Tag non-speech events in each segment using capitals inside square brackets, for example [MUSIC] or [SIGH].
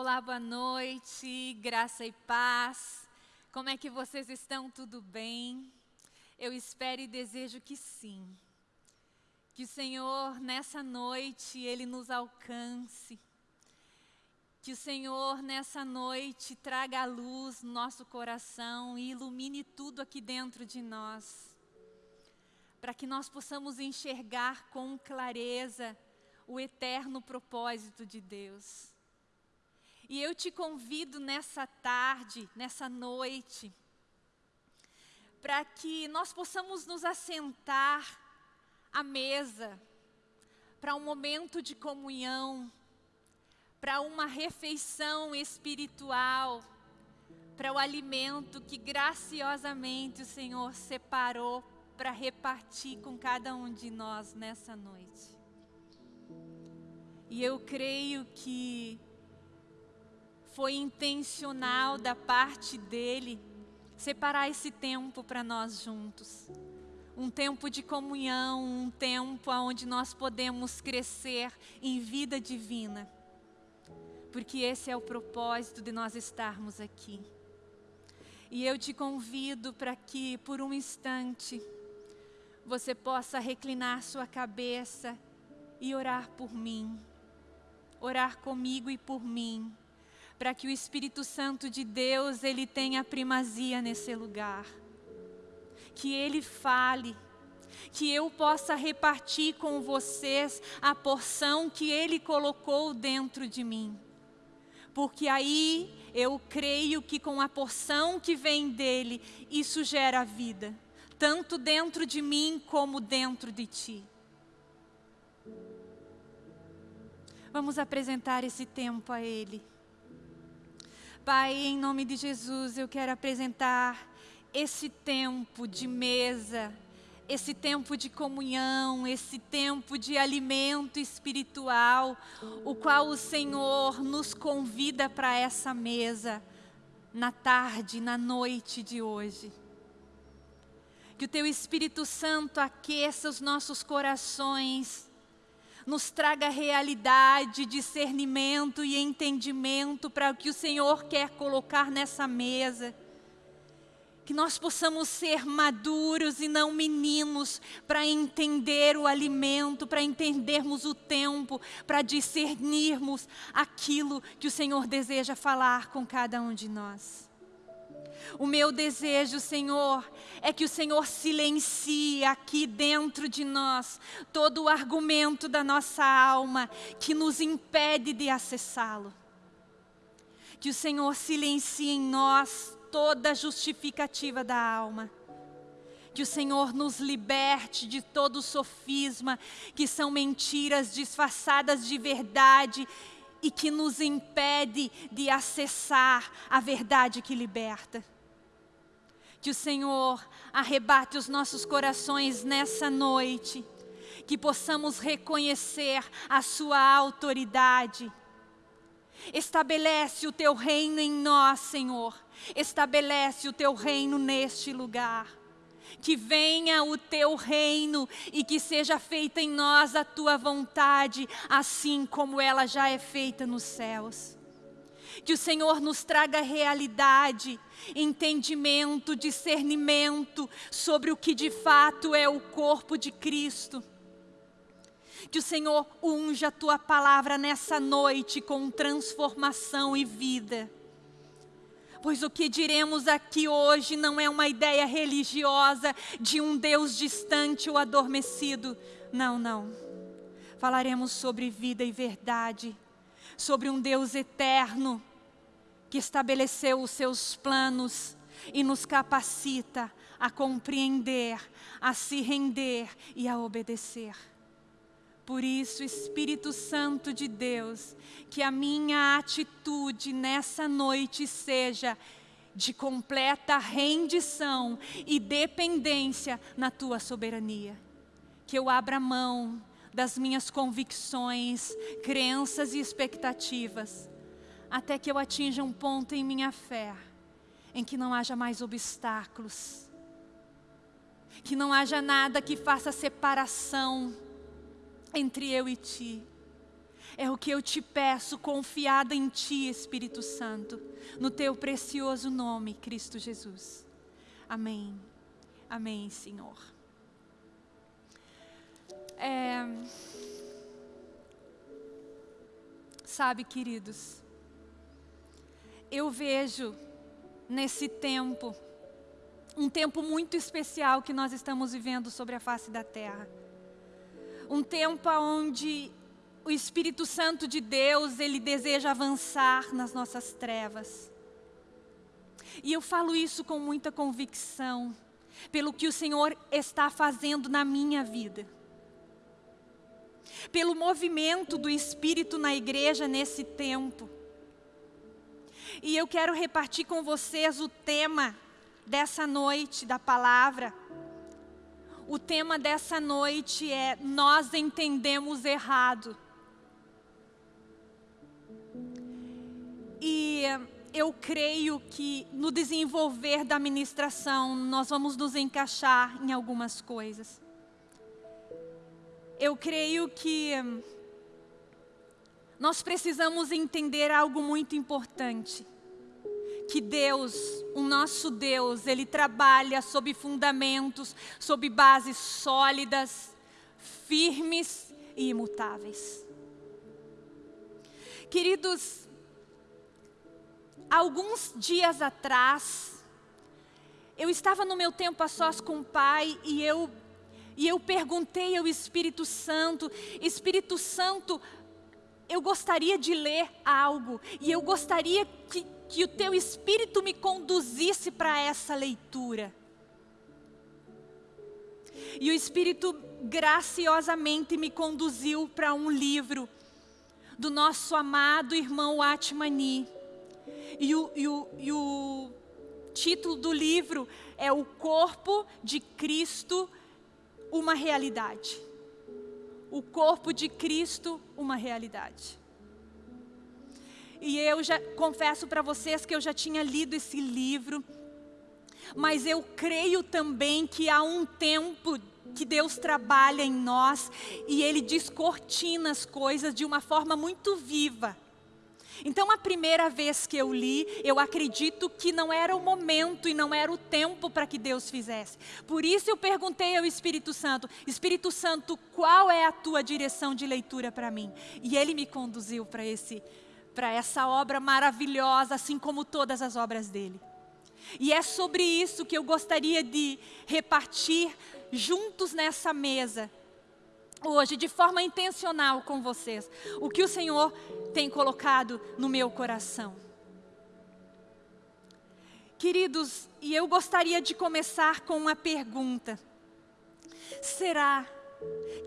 Olá, boa noite, graça e paz. Como é que vocês estão? Tudo bem? Eu espero e desejo que sim. Que o Senhor, nessa noite, Ele nos alcance. Que o Senhor, nessa noite, traga a luz no nosso coração e ilumine tudo aqui dentro de nós. Para que nós possamos enxergar com clareza o eterno propósito de Deus. E eu te convido nessa tarde, nessa noite, para que nós possamos nos assentar à mesa, para um momento de comunhão, para uma refeição espiritual, para o alimento que graciosamente o Senhor separou para repartir com cada um de nós nessa noite. E eu creio que foi intencional da parte dele separar esse tempo para nós juntos. Um tempo de comunhão, um tempo onde nós podemos crescer em vida divina. Porque esse é o propósito de nós estarmos aqui. E eu te convido para que, por um instante, você possa reclinar sua cabeça e orar por mim. Orar comigo e por mim para que o Espírito Santo de Deus, ele tenha primazia nesse lugar. Que ele fale, que eu possa repartir com vocês a porção que ele colocou dentro de mim. Porque aí eu creio que com a porção que vem dele, isso gera vida, tanto dentro de mim como dentro de ti. Vamos apresentar esse tempo a ele. Pai, em nome de Jesus, eu quero apresentar esse tempo de mesa, esse tempo de comunhão, esse tempo de alimento espiritual, o qual o Senhor nos convida para essa mesa, na tarde, na noite de hoje. Que o Teu Espírito Santo aqueça os nossos corações, nos traga realidade, discernimento e entendimento para o que o Senhor quer colocar nessa mesa. Que nós possamos ser maduros e não meninos para entender o alimento, para entendermos o tempo, para discernirmos aquilo que o Senhor deseja falar com cada um de nós. O meu desejo, Senhor, é que o Senhor silencie aqui dentro de nós todo o argumento da nossa alma que nos impede de acessá-lo. Que o Senhor silencie em nós toda a justificativa da alma. Que o Senhor nos liberte de todo sofisma, que são mentiras disfarçadas de verdade e que nos impede de acessar a verdade que liberta. Que o Senhor arrebate os nossos corações nessa noite, que possamos reconhecer a Sua autoridade. Estabelece o Teu reino em nós, Senhor. Estabelece o Teu reino neste lugar. Que venha o Teu reino e que seja feita em nós a Tua vontade, assim como ela já é feita nos céus. Que o Senhor nos traga realidade, entendimento, discernimento sobre o que de fato é o corpo de Cristo. Que o Senhor unja a Tua palavra nessa noite com transformação e vida. Pois o que diremos aqui hoje não é uma ideia religiosa de um Deus distante ou adormecido. Não, não. Falaremos sobre vida e verdade, sobre um Deus eterno, que estabeleceu os seus planos e nos capacita a compreender, a se render e a obedecer. Por isso, Espírito Santo de Deus, que a minha atitude nessa noite seja de completa rendição e dependência na Tua soberania. Que eu abra mão das minhas convicções, crenças e expectativas até que eu atinja um ponto em minha fé em que não haja mais obstáculos, que não haja nada que faça separação entre eu e ti. É o que eu te peço, confiada em Ti, Espírito Santo, no Teu precioso nome, Cristo Jesus. Amém. Amém, Senhor. É... Sabe, queridos, eu vejo nesse tempo, um tempo muito especial que nós estamos vivendo sobre a face da terra. Um tempo onde o Espírito Santo de Deus, ele deseja avançar nas nossas trevas. E eu falo isso com muita convicção, pelo que o Senhor está fazendo na minha vida. Pelo movimento do Espírito na igreja nesse tempo. E eu quero repartir com vocês o tema dessa noite da palavra. O tema dessa noite é Nós entendemos errado. E eu creio que no desenvolver da ministração nós vamos nos encaixar em algumas coisas. Eu creio que nós precisamos entender algo muito importante. Que Deus, o nosso Deus, Ele trabalha sob fundamentos, sob bases sólidas, firmes e imutáveis. Queridos, alguns dias atrás, eu estava no meu tempo a sós com o Pai e eu, e eu perguntei ao Espírito Santo, Espírito Santo, eu gostaria de ler algo e eu gostaria que, que o teu Espírito me conduzisse para essa leitura. E o Espírito graciosamente me conduziu para um livro do nosso amado irmão Atmani. E o, e, o, e o título do livro é O Corpo de Cristo, uma Realidade o corpo de Cristo uma realidade. E eu já confesso para vocês que eu já tinha lido esse livro, mas eu creio também que há um tempo que Deus trabalha em nós e Ele descortina as coisas de uma forma muito viva. Então, a primeira vez que eu li, eu acredito que não era o momento e não era o tempo para que Deus fizesse. Por isso eu perguntei ao Espírito Santo, Espírito Santo, qual é a tua direção de leitura para mim? E ele me conduziu para esse para essa obra maravilhosa, assim como todas as obras dele. E é sobre isso que eu gostaria de repartir juntos nessa mesa, hoje, de forma intencional com vocês, o que o Senhor tem colocado no meu coração. Queridos, e eu gostaria de começar com uma pergunta. Será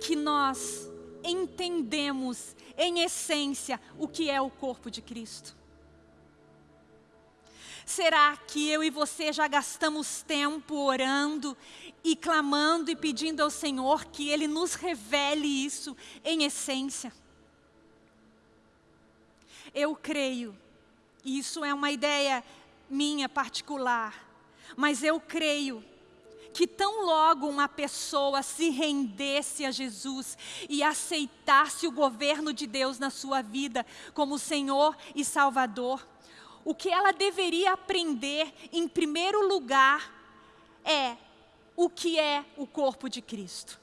que nós entendemos, em essência, o que é o corpo de Cristo? Será que eu e você já gastamos tempo orando e clamando e pedindo ao Senhor que Ele nos revele isso em essência? Eu creio, e isso é uma ideia minha particular, mas eu creio que tão logo uma pessoa se rendesse a Jesus e aceitasse o governo de Deus na sua vida como Senhor e Salvador, o que ela deveria aprender em primeiro lugar é o que é o corpo de Cristo.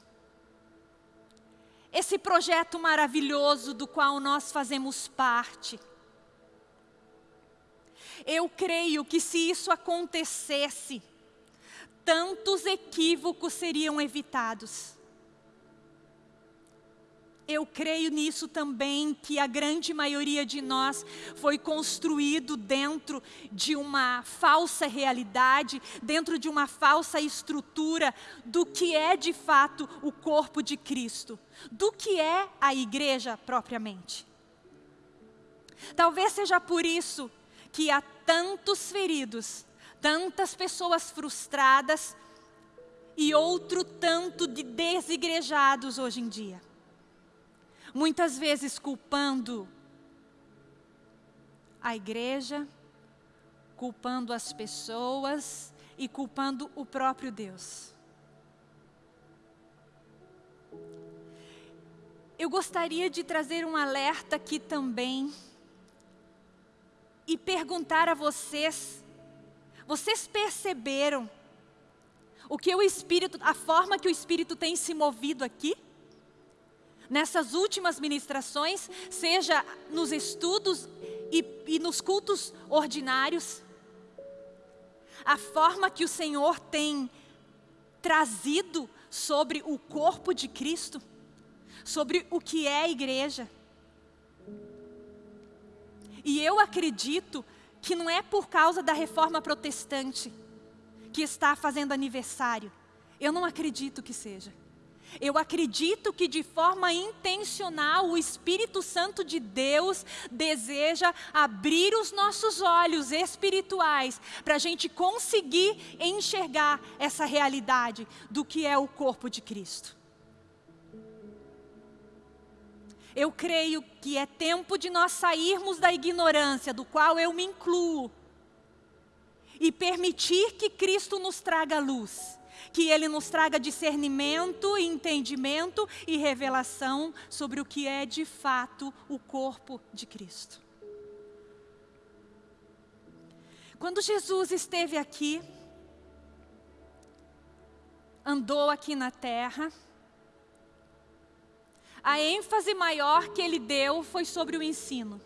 Esse projeto maravilhoso do qual nós fazemos parte. Eu creio que se isso acontecesse, tantos equívocos seriam evitados eu creio nisso também, que a grande maioria de nós foi construído dentro de uma falsa realidade, dentro de uma falsa estrutura do que é de fato o corpo de Cristo, do que é a igreja propriamente. Talvez seja por isso que há tantos feridos, tantas pessoas frustradas e outro tanto de desigrejados hoje em dia muitas vezes culpando a igreja, culpando as pessoas e culpando o próprio Deus. eu gostaria de trazer um alerta aqui também e perguntar a vocês: vocês perceberam o que o Espírito, a forma que o Espírito tem se movido aqui? Nessas últimas ministrações, seja nos estudos e, e nos cultos ordinários, a forma que o Senhor tem trazido sobre o corpo de Cristo sobre o que é a igreja. E eu acredito que não é por causa da reforma protestante que está fazendo aniversário. Eu não acredito que seja. Eu acredito que de forma intencional o Espírito Santo de Deus deseja abrir os nossos olhos espirituais para a gente conseguir enxergar essa realidade do que é o corpo de Cristo. Eu creio que é tempo de nós sairmos da ignorância, do qual eu me incluo, e permitir que Cristo nos traga luz, que Ele nos traga discernimento, entendimento e revelação sobre o que é de fato o corpo de Cristo. Quando Jesus esteve aqui, andou aqui na terra, a ênfase maior que ele deu foi sobre o ensino.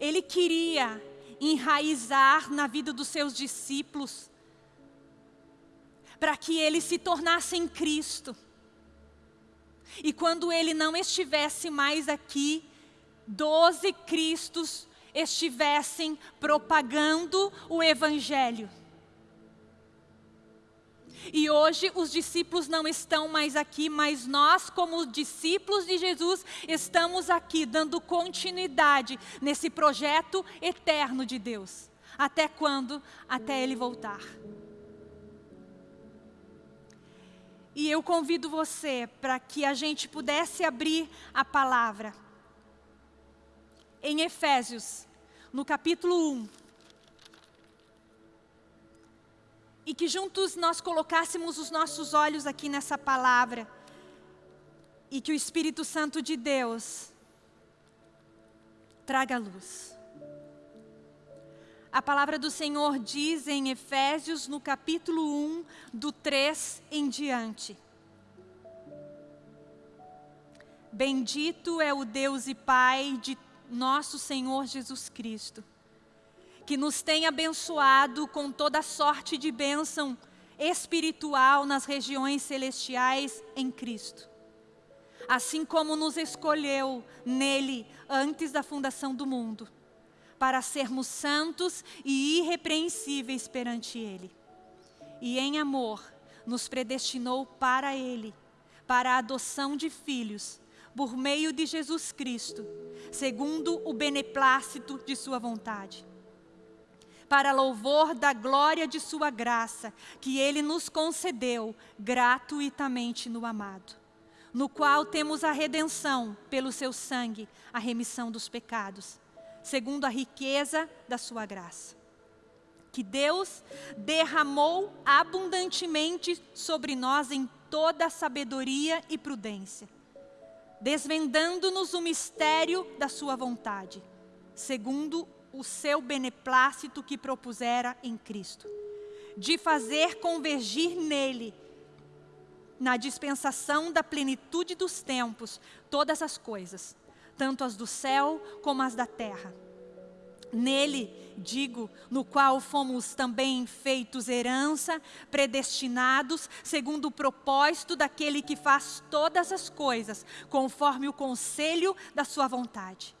Ele queria enraizar na vida dos seus discípulos, para que eles se tornassem Cristo. E quando ele não estivesse mais aqui, doze Cristos estivessem propagando o Evangelho. E hoje os discípulos não estão mais aqui, mas nós, como discípulos de Jesus, estamos aqui dando continuidade nesse projeto eterno de Deus. Até quando? Até Ele voltar. E eu convido você para que a gente pudesse abrir a palavra. Em Efésios, no capítulo 1. E que juntos nós colocássemos os nossos olhos aqui nessa palavra e que o Espírito Santo de Deus traga luz. A palavra do Senhor diz em Efésios, no capítulo 1, do 3 em diante. Bendito é o Deus e Pai de nosso Senhor Jesus Cristo que nos tem abençoado com toda sorte de bênção espiritual nas regiões celestiais em Cristo. Assim como nos escolheu nele antes da fundação do mundo, para sermos santos e irrepreensíveis perante Ele. E em amor nos predestinou para Ele, para a adoção de filhos, por meio de Jesus Cristo, segundo o beneplácito de Sua vontade para louvor da glória de sua graça, que ele nos concedeu gratuitamente no amado, no qual temos a redenção pelo seu sangue, a remissão dos pecados, segundo a riqueza da sua graça. Que Deus derramou abundantemente sobre nós em toda sabedoria e prudência, desvendando-nos o mistério da sua vontade, segundo o seu beneplácito que propusera em Cristo, de fazer convergir nele, na dispensação da plenitude dos tempos, todas as coisas, tanto as do céu como as da terra. Nele, digo, no qual fomos também feitos herança, predestinados, segundo o propósito daquele que faz todas as coisas, conforme o conselho da sua vontade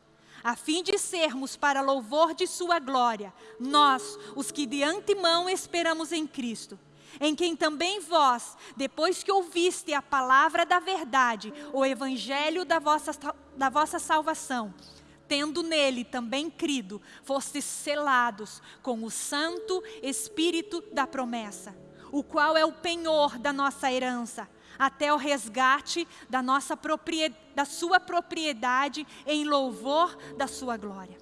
a fim de sermos para louvor de sua glória, nós, os que de antemão esperamos em Cristo, em quem também vós, depois que ouviste a palavra da verdade, o evangelho da vossa, da vossa salvação, tendo nele também crido, fostes selados com o Santo Espírito da promessa, o qual é o penhor da nossa herança, até o resgate da, nossa da sua propriedade em louvor da sua glória.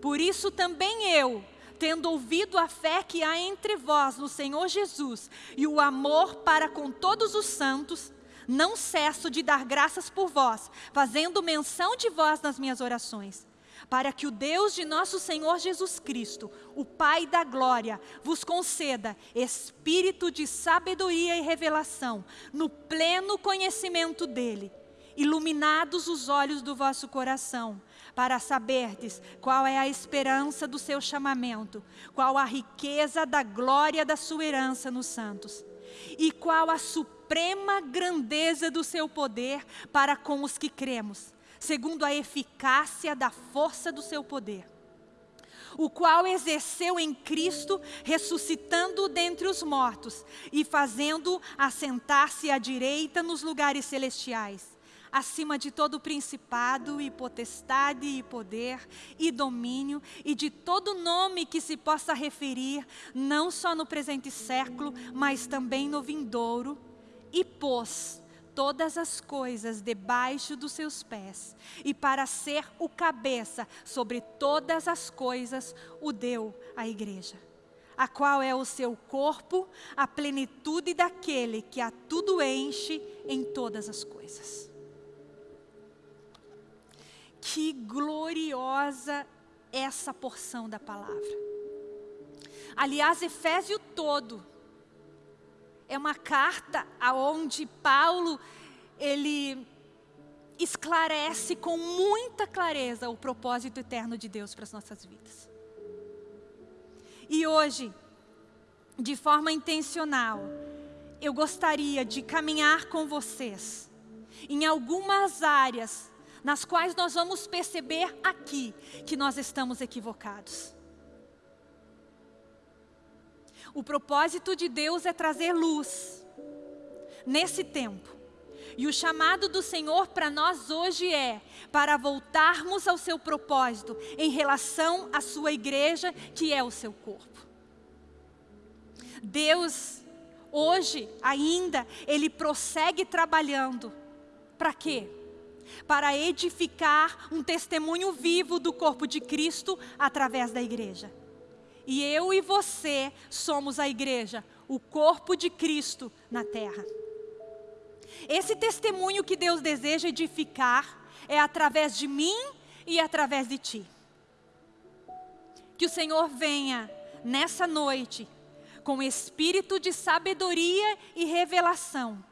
Por isso também eu, tendo ouvido a fé que há entre vós no Senhor Jesus e o amor para com todos os santos, não cesso de dar graças por vós, fazendo menção de vós nas minhas orações, para que o Deus de nosso Senhor Jesus Cristo, o Pai da glória, vos conceda espírito de sabedoria e revelação, no pleno conhecimento dele, iluminados os olhos do vosso coração, para saberdes qual é a esperança do seu chamamento, qual a riqueza da glória da sua herança nos santos, e qual a suprema grandeza do seu poder para com os que cremos, segundo a eficácia da força do seu poder o qual exerceu em Cristo, ressuscitando dentre os mortos e fazendo assentar-se à direita nos lugares celestiais, acima de todo principado e potestade e poder e domínio e de todo nome que se possa referir, não só no presente século, mas também no vindouro, e pôs todas as coisas debaixo dos seus pés, e para ser o cabeça sobre todas as coisas, o deu à igreja, a qual é o seu corpo, a plenitude daquele que a tudo enche em todas as coisas. Que gloriosa essa porção da palavra. Aliás, Efésio todo é uma carta aonde Paulo ele esclarece com muita clareza o propósito eterno de Deus para as nossas vidas. E hoje, de forma intencional, eu gostaria de caminhar com vocês em algumas áreas nas quais nós vamos perceber aqui que nós estamos equivocados. O propósito de Deus é trazer luz nesse tempo. E o chamado do Senhor para nós hoje é para voltarmos ao seu propósito em relação à sua igreja, que é o seu corpo. Deus, hoje ainda, Ele prossegue trabalhando. Para quê? para edificar um testemunho vivo do corpo de Cristo através da igreja. E eu e você somos a igreja, o corpo de Cristo na terra. Esse testemunho que Deus deseja edificar é através de mim e através de ti. Que o Senhor venha nessa noite com espírito de sabedoria e revelação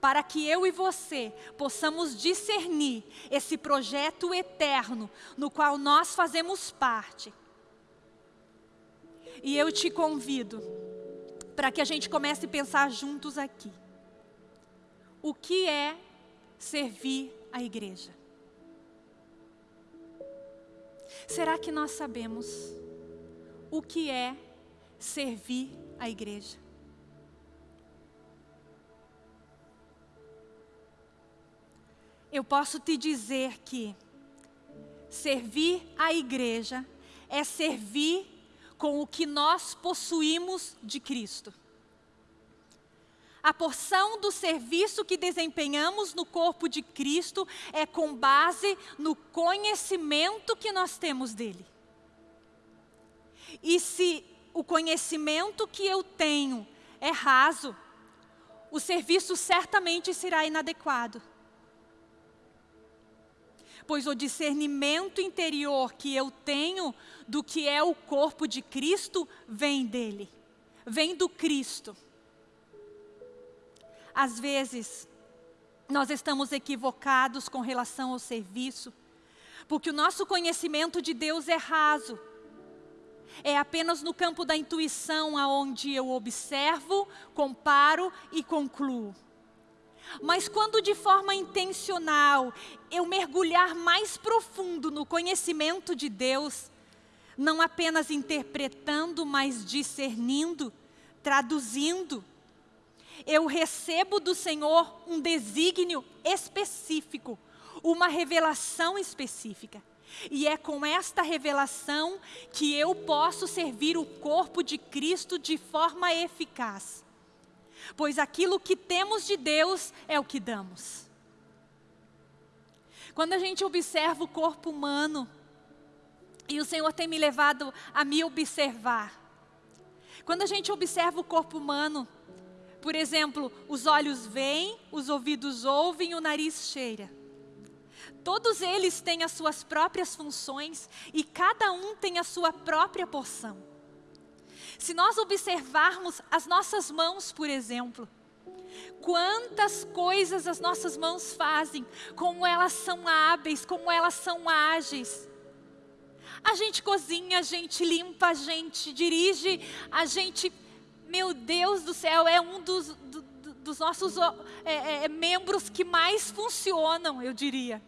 para que eu e você possamos discernir esse projeto eterno no qual nós fazemos parte. E eu te convido para que a gente comece a pensar juntos aqui. O que é servir a igreja? Será que nós sabemos o que é servir a igreja? eu posso te dizer que servir a igreja é servir com o que nós possuímos de Cristo. A porção do serviço que desempenhamos no corpo de Cristo é com base no conhecimento que nós temos dele. E se o conhecimento que eu tenho é raso, o serviço certamente será inadequado pois o discernimento interior que eu tenho do que é o corpo de Cristo vem dele, vem do Cristo. Às vezes, nós estamos equivocados com relação ao serviço, porque o nosso conhecimento de Deus é raso. É apenas no campo da intuição aonde eu observo, comparo e concluo. Mas quando de forma intencional eu mergulhar mais profundo no conhecimento de Deus, não apenas interpretando, mas discernindo, traduzindo, eu recebo do Senhor um desígnio específico, uma revelação específica. E é com esta revelação que eu posso servir o corpo de Cristo de forma eficaz pois aquilo que temos de Deus é o que damos. Quando a gente observa o corpo humano, e o Senhor tem me levado a me observar, quando a gente observa o corpo humano, Por exemplo, os olhos veem, os ouvidos ouvem, o nariz cheira. Todos eles têm as suas próprias funções e cada um tem a sua própria porção. Se nós observarmos as nossas mãos, por exemplo, quantas coisas as nossas mãos fazem, como elas são hábeis, como elas são ágeis. A gente cozinha, a gente limpa, a gente dirige, a gente, meu Deus do céu, é um dos, do, dos nossos é, é, membros que mais funcionam, eu diria.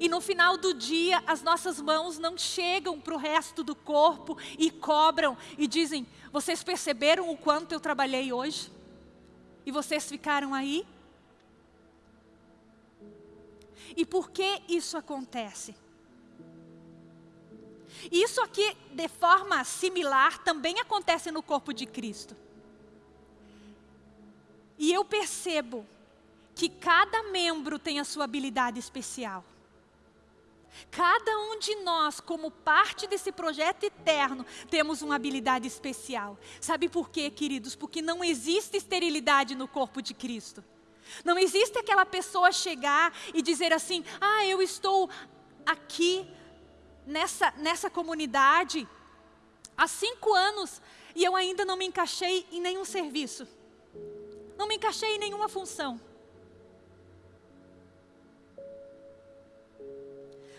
E no final do dia, as nossas mãos não chegam para o resto do corpo e cobram e dizem: Vocês perceberam o quanto eu trabalhei hoje? E vocês ficaram aí? E por que isso acontece? Isso aqui, de forma similar, também acontece no corpo de Cristo. E eu percebo que cada membro tem a sua habilidade especial. Cada um de nós, como parte desse projeto eterno, temos uma habilidade especial. Sabe por quê, queridos? Porque não existe esterilidade no corpo de Cristo. Não existe aquela pessoa chegar e dizer assim: ah, eu estou aqui nessa, nessa comunidade há cinco anos e eu ainda não me encaixei em nenhum serviço. Não me encaixei em nenhuma função.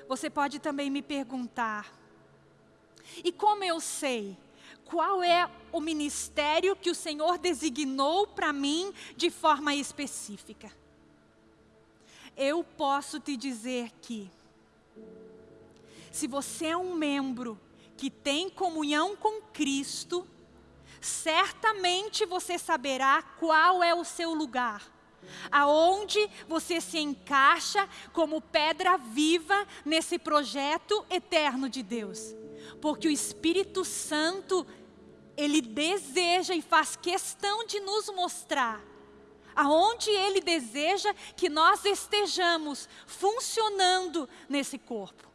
Você pode também me perguntar: e como eu sei? Qual é o ministério que o Senhor designou para mim de forma específica? Eu posso te dizer que, se você é um membro que tem comunhão com Cristo, certamente você saberá qual é o seu lugar aonde você se encaixa como pedra viva nesse projeto eterno de Deus. Porque o Espírito Santo, ele deseja e faz questão de nos mostrar aonde ele deseja que nós estejamos funcionando nesse corpo.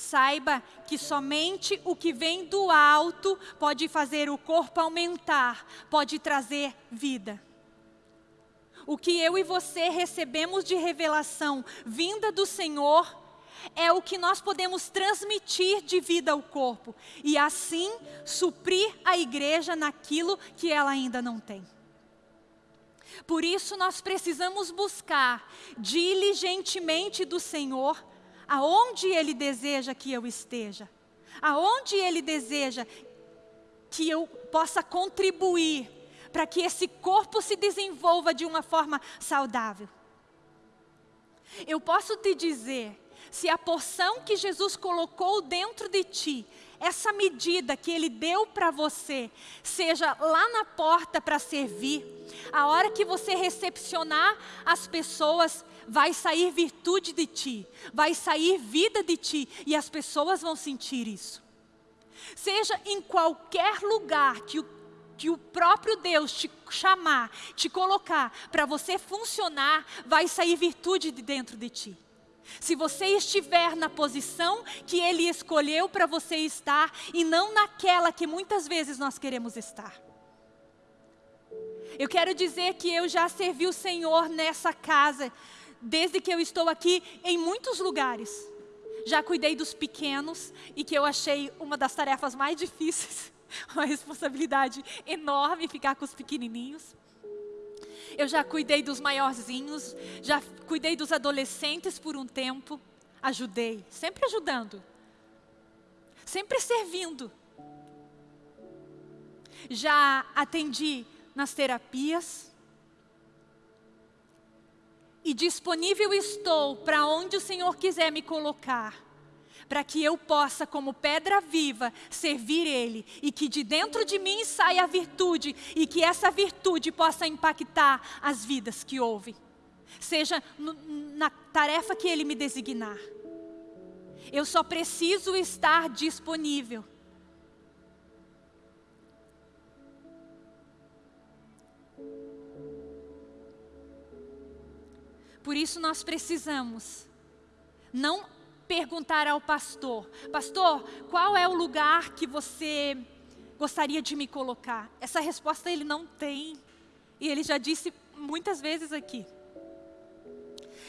Saiba que somente o que vem do alto pode fazer o corpo aumentar, pode trazer vida. O que eu e você recebemos de revelação vinda do Senhor é o que nós podemos transmitir de vida ao corpo e assim suprir a igreja naquilo que ela ainda não tem. Por isso nós precisamos buscar diligentemente do Senhor aonde Ele deseja que eu esteja, aonde Ele deseja que eu possa contribuir para que esse corpo se desenvolva de uma forma saudável. Eu posso te dizer, se a porção que Jesus colocou dentro de ti, essa medida que Ele deu para você, seja lá na porta para servir, a hora que você recepcionar as pessoas, vai sair virtude de ti, vai sair vida de ti e as pessoas vão sentir isso. Seja em qualquer lugar que o, que o próprio Deus te chamar, te colocar para você funcionar, vai sair virtude de dentro de ti. Se você estiver na posição que Ele escolheu para você estar e não naquela que muitas vezes nós queremos estar. Eu quero dizer que eu já servi o Senhor nessa casa desde que eu estou aqui em muitos lugares. Já cuidei dos pequenos e que eu achei uma das tarefas mais difíceis, [LAUGHS] uma responsabilidade enorme ficar com os pequenininhos. Eu já cuidei dos maiorzinhos, já cuidei dos adolescentes por um tempo, ajudei, sempre ajudando, sempre servindo. Já atendi nas terapias, e disponível estou para onde o Senhor quiser me colocar, para que eu possa, como pedra viva, servir Ele e que de dentro de mim saia a virtude e que essa virtude possa impactar as vidas que ouvem, seja no, na tarefa que Ele me designar. Eu só preciso estar disponível. Por isso nós precisamos não perguntar ao pastor, pastor, qual é o lugar que você gostaria de me colocar? Essa resposta ele não tem. E ele já disse muitas vezes aqui.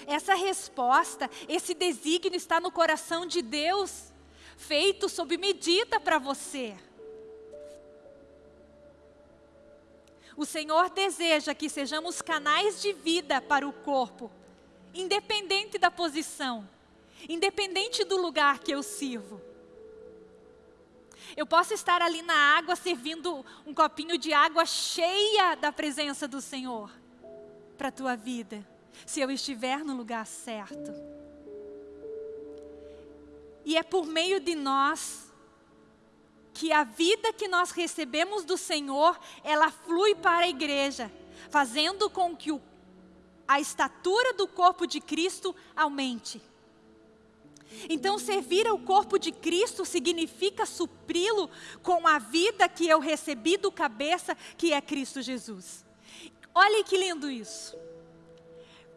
Essa resposta, esse desígnio está no coração de Deus, feito sob medida para você. O Senhor deseja que sejamos canais de vida para o corpo, independente da posição, independente do lugar que eu sirvo. Eu posso estar ali na água servindo um copinho de água cheia da presença do Senhor para a tua vida, se eu estiver no lugar certo. E é por meio de nós que a vida que nós recebemos do Senhor, ela flui para a igreja, fazendo com que o, a estatura do corpo de Cristo aumente. Então, servir ao corpo de Cristo significa supri-lo com a vida que eu recebi do cabeça, que é Cristo Jesus. Olhe que lindo isso.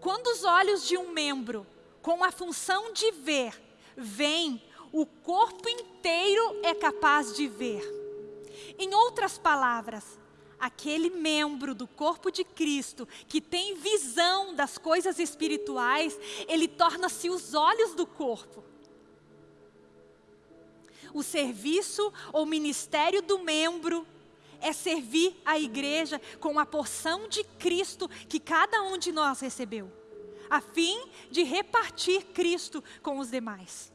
Quando os olhos de um membro com a função de ver, vêm o corpo inteiro é capaz de ver. Em outras palavras, aquele membro do corpo de Cristo que tem visão das coisas espirituais, ele torna-se os olhos do corpo. O serviço ou ministério do membro é servir a igreja com a porção de Cristo que cada um de nós recebeu, a fim de repartir Cristo com os demais.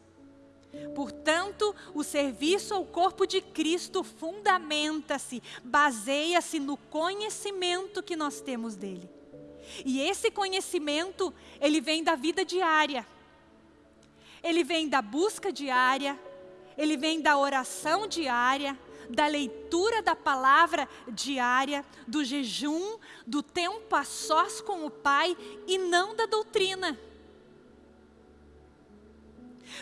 Portanto, o serviço ao corpo de Cristo fundamenta-se, baseia-se no conhecimento que nós temos dele. E esse conhecimento, ele vem da vida diária. Ele vem da busca diária, ele vem da oração diária, da leitura da palavra diária, do jejum, do tempo a sós com o Pai e não da doutrina.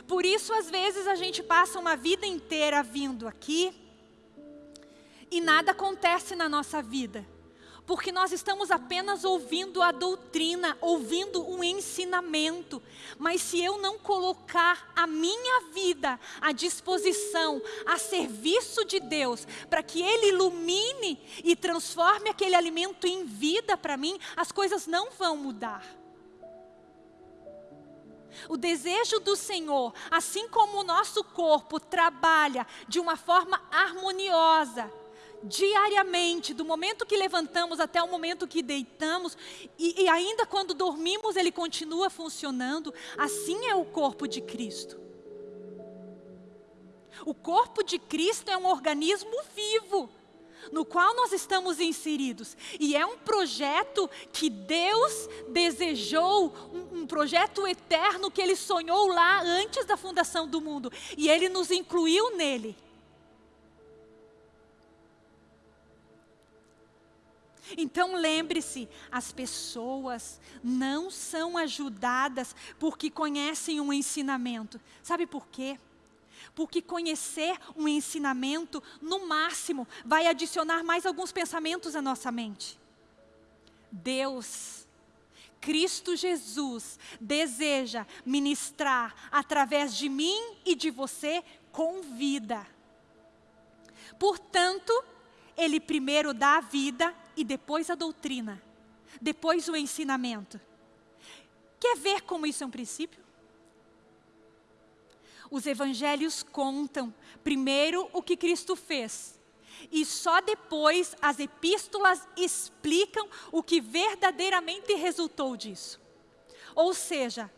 Por isso, às vezes, a gente passa uma vida inteira vindo aqui e nada acontece na nossa vida. Porque nós estamos apenas ouvindo a doutrina, ouvindo um ensinamento. Mas se eu não colocar a minha vida à disposição, a serviço de Deus, para que Ele ilumine e transforme aquele alimento em vida para mim, as coisas não vão mudar. O desejo do Senhor, assim como o nosso corpo trabalha de uma forma harmoniosa, diariamente, do momento que levantamos até o momento que deitamos, e, e, ainda quando dormimos ele continua funcionando, assim é o corpo de Cristo. O corpo de Cristo é um organismo vivo no qual nós estamos inseridos. E é um projeto que Deus desejou, um, um, projeto eterno que Ele sonhou lá antes da fundação do mundo. E Ele nos incluiu nele. Então lembre-se, as pessoas não são ajudadas porque conhecem um ensinamento. Sabe por quê? Porque conhecer um ensinamento, no máximo, vai adicionar mais alguns pensamentos à nossa mente. Deus, Cristo Jesus, deseja ministrar através de mim e de você com vida. Portanto, Ele primeiro dá a vida e depois a doutrina, depois o ensinamento. Quer ver como isso é um princípio? Os evangelhos contam primeiro o que Cristo fez. E só depois as epístolas explicam o que verdadeiramente resultou disso. Ou seja,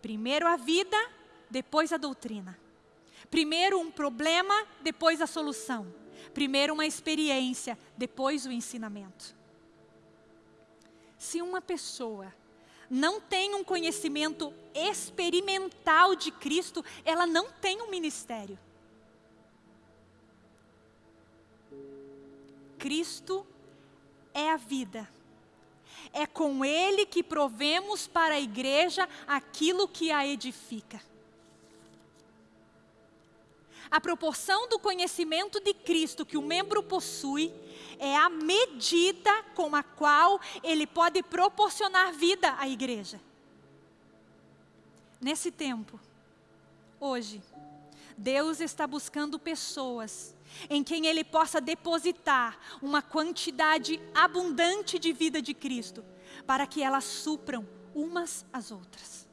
primeiro a vida, depois a doutrina. Primeiro um problema, depois a solução. Primeiro uma experiência, depois o ensinamento. Se uma pessoa não tem um conhecimento experimental de Cristo, ela não tem um ministério. Cristo é a vida. É com Ele que provemos para a igreja aquilo que a edifica. A proporção do conhecimento de Cristo que o membro possui é a medida com a qual ele pode proporcionar vida à igreja. Nesse tempo, hoje, Deus está buscando pessoas em quem Ele possa depositar uma quantidade abundante de vida de Cristo, para que elas supram umas às outras.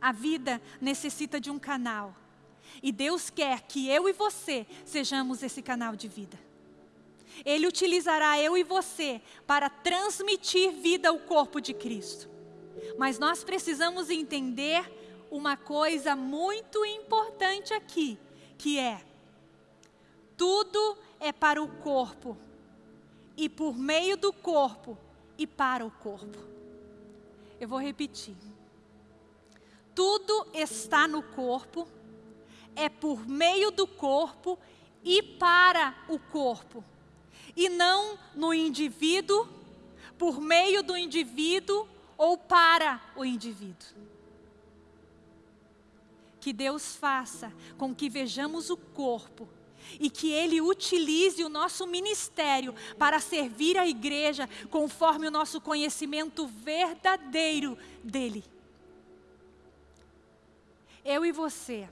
A vida necessita de um canal, e Deus quer que eu e você sejamos esse canal de vida. Ele utilizará eu e você para transmitir vida ao corpo de Cristo. Mas nós precisamos entender uma coisa muito importante aqui, que é tudo é para o corpo e por meio do corpo e para o corpo. Eu vou repetir. Tudo está no corpo, é por meio do corpo e para o corpo. E não no indivíduo, por meio do indivíduo ou para o indivíduo. Que Deus faça com que vejamos o corpo e que Ele utilize o nosso ministério para servir a igreja conforme o nosso conhecimento verdadeiro dEle. Eu e você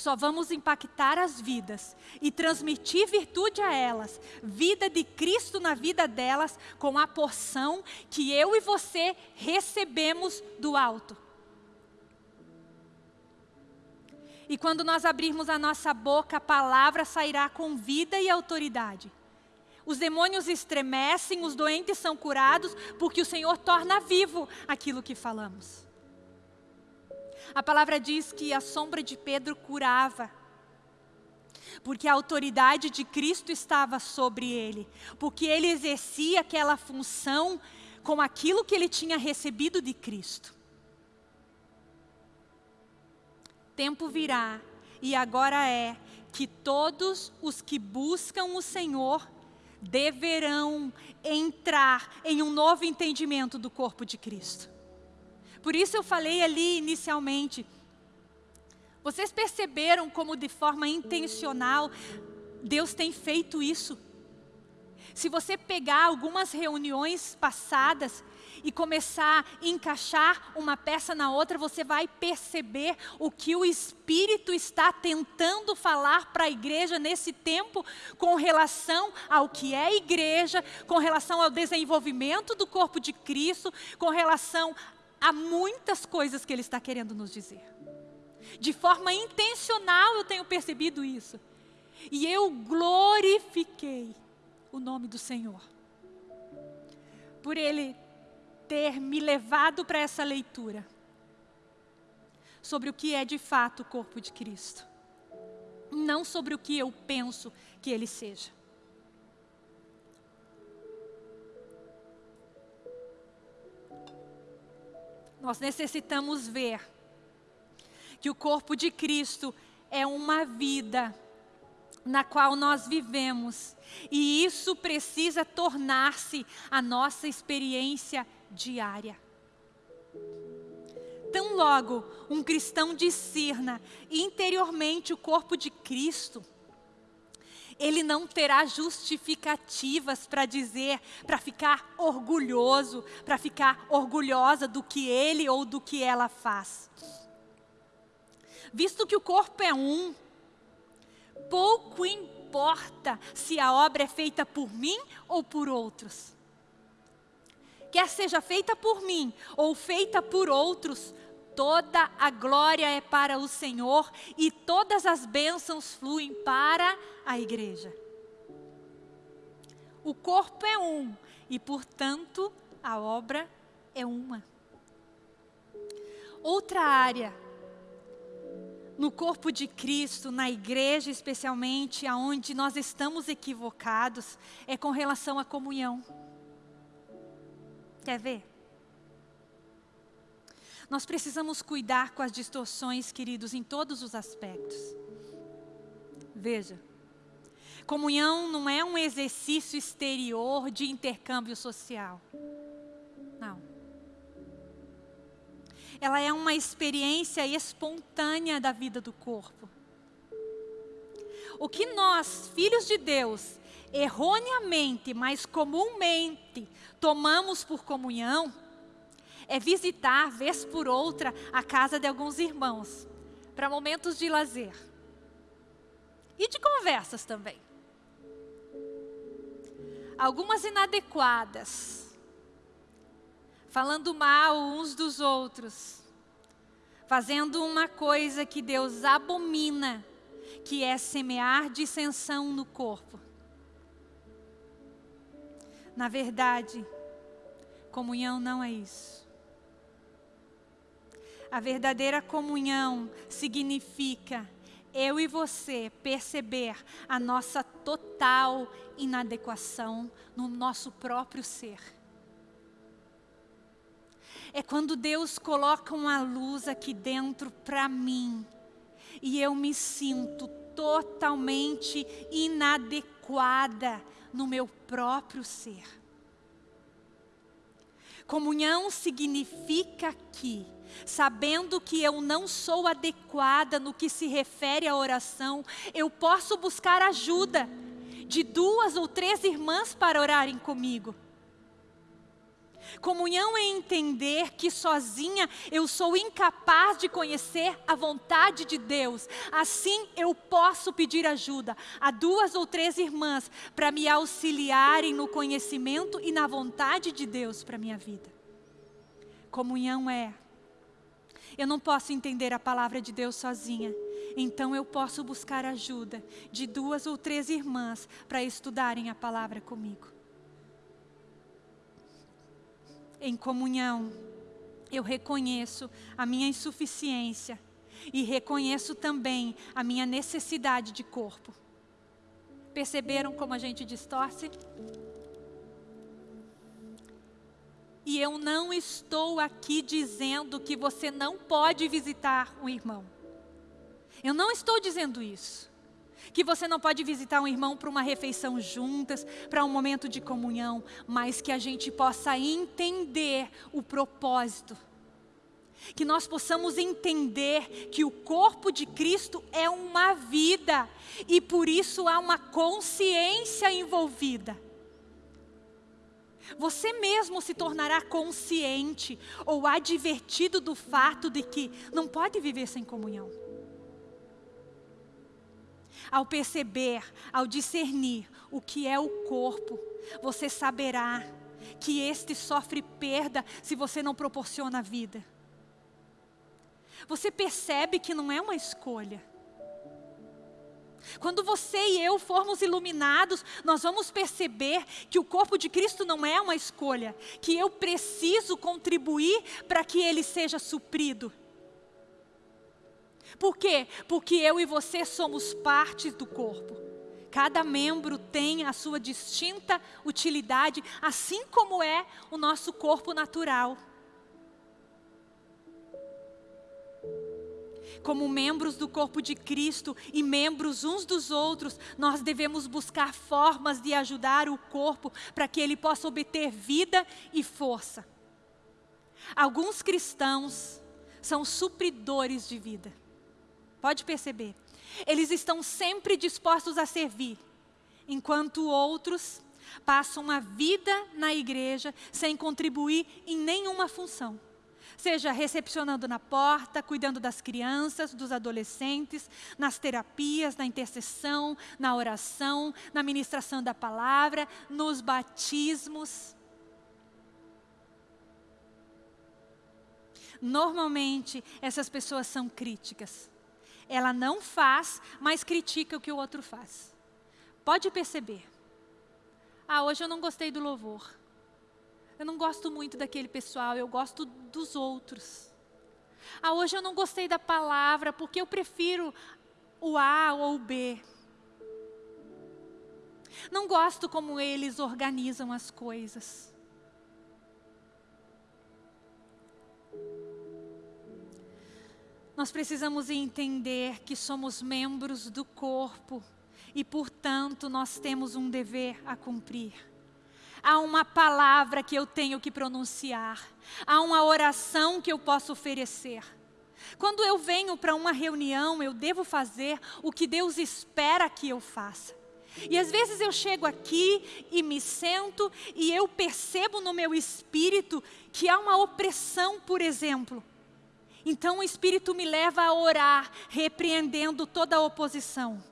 só vamos impactar as vidas e transmitir virtude a elas, vida de Cristo na vida delas, com a porção que eu e você recebemos do alto. E quando nós abrirmos a nossa boca, a palavra sairá com vida e autoridade. Os demônios estremecem, os doentes são curados, porque o Senhor torna vivo aquilo que falamos. A palavra diz que a sombra de Pedro curava, porque a autoridade de Cristo estava sobre ele, porque ele exercia aquela função com aquilo que ele tinha recebido de Cristo. tempo virá, e agora é, que todos os que buscam o Senhor deverão entrar em um novo entendimento do corpo de Cristo. Por isso eu falei ali inicialmente, vocês perceberam como de forma intencional Deus tem feito isso? Se você pegar algumas reuniões passadas e começar a encaixar uma peça na outra, você vai perceber o que o Espírito está tentando falar para a igreja nesse tempo com relação ao que é igreja, com relação ao desenvolvimento do corpo de Cristo, com relação a muitas coisas que Ele está querendo nos dizer. De forma intencional eu tenho percebido isso. E eu glorifiquei o nome do Senhor. Por Ele ter me levado para essa leitura sobre o que é de fato o corpo de Cristo, não sobre o que eu penso que ele seja. Nós necessitamos ver que o corpo de Cristo é uma vida na qual nós vivemos, e isso precisa tornar-se a nossa experiência diária. Tão logo um cristão discerna interiormente o corpo de Cristo, ele não terá justificativas para dizer, para ficar orgulhoso, para ficar orgulhosa do que ele ou do que ela faz. Visto que o corpo é um, pouco importa se a obra é feita por mim ou por outros quer seja feita por mim ou feita por outros, toda a glória é para o Senhor e todas as bênçãos fluem para a igreja. O corpo é um e, portanto, a obra é uma. Outra área no corpo de Cristo, na igreja especialmente, aonde nós estamos equivocados, é com relação à comunhão. Quer ver? Nós precisamos cuidar com as distorções, queridos, em todos os aspectos. Veja, comunhão não é um exercício exterior de intercâmbio social. Não. Ela é uma experiência espontânea da vida do corpo. O que nós, filhos de Deus, erroneamente, mas comumente, tomamos por comunhão é visitar, vez por outra, a casa de alguns irmãos, para momentos de lazer. e de conversas também. Algumas inadequadas, falando mal uns dos outros, fazendo uma coisa que Deus abomina, que é semear dissensão no corpo. Na verdade, comunhão não é isso. A verdadeira comunhão significa eu e você perceber a nossa total inadequação no nosso próprio ser. É quando Deus coloca uma luz aqui dentro para mim e eu me sinto totalmente inadequada no meu próprio ser. Comunhão significa que sabendo que eu não sou adequada no que se refere à oração, eu posso buscar ajuda de duas ou três irmãs para orarem comigo. Comunhão é entender que sozinha eu sou incapaz de conhecer a vontade de Deus. Assim eu posso pedir ajuda a duas ou três irmãs para me auxiliarem no conhecimento e na vontade de Deus para minha vida. Comunhão é eu não posso entender a palavra de Deus sozinha. Então eu posso buscar ajuda de duas ou três irmãs para estudarem a palavra comigo. Em comunhão, eu reconheço a minha insuficiência e reconheço também a minha necessidade de corpo. Perceberam como a gente distorce? E eu não estou aqui dizendo que você não pode visitar um irmão. Eu não estou dizendo isso. Que você não pode visitar um irmão para uma refeição juntas, para um momento de comunhão, mas que a gente possa entender o propósito. Que nós possamos entender que o corpo de Cristo é uma vida e por isso há uma consciência envolvida. Você mesmo se tornará consciente ou advertido do fato de que não pode viver sem comunhão. Ao perceber, ao discernir o que é o corpo, você saberá que este sofre perda se você não proporciona vida. Você percebe que não é uma escolha. Quando você e eu formos iluminados, nós vamos perceber que o corpo de Cristo não é uma escolha, que eu preciso contribuir para que ele seja suprido. Por quê? Porque eu e você somos partes do corpo. Cada membro tem a sua distinta utilidade, assim como é o nosso corpo natural. como membros do corpo de Cristo e membros uns dos outros, nós devemos buscar formas de ajudar o corpo para que ele possa obter vida e força. Alguns cristãos são supridores de vida. Pode perceber. Eles estão sempre dispostos a servir, enquanto outros passam uma vida na igreja sem contribuir em nenhuma função seja recepcionando na porta, cuidando das crianças, dos adolescentes, nas terapias, na intercessão, na oração, na ministração da palavra, nos batismos. Normalmente, essas pessoas são críticas. Ela não faz, mas critica o que o outro faz. Pode perceber. Ah, hoje eu não gostei do louvor eu não gosto muito daquele pessoal, eu gosto dos outros. Ah, hoje eu não gostei da palavra porque eu prefiro o A ou o B. Não gosto como eles organizam as coisas. Nós precisamos entender que somos membros do corpo e, portanto, nós temos um dever a cumprir há uma palavra que eu tenho que pronunciar, há uma oração que eu posso oferecer. Quando eu venho para uma reunião, eu devo fazer o que Deus espera que eu faça. E às vezes eu chego aqui e me sento e eu percebo no meu espírito que há uma opressão, por exemplo. Então o Espírito me leva a orar, repreendendo toda a oposição.